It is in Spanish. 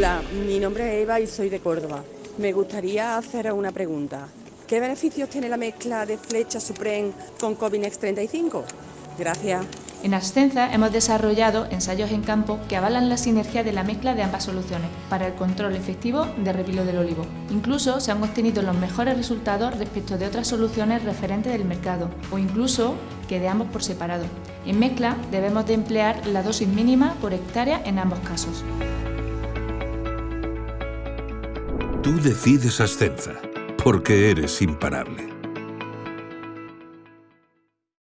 Hola, mi nombre es Eva y soy de Córdoba. Me gustaría hacer una pregunta. ¿Qué beneficios tiene la mezcla de Flecha Supreme con Covinex 35? Gracias. En Ascenza hemos desarrollado ensayos en campo que avalan la sinergia de la mezcla de ambas soluciones para el control efectivo de repilo del olivo. Incluso se han obtenido los mejores resultados respecto de otras soluciones referentes del mercado o incluso que de ambos por separado. En mezcla debemos de emplear la dosis mínima por hectárea en ambos casos. Tú decides Ascenza, porque eres imparable.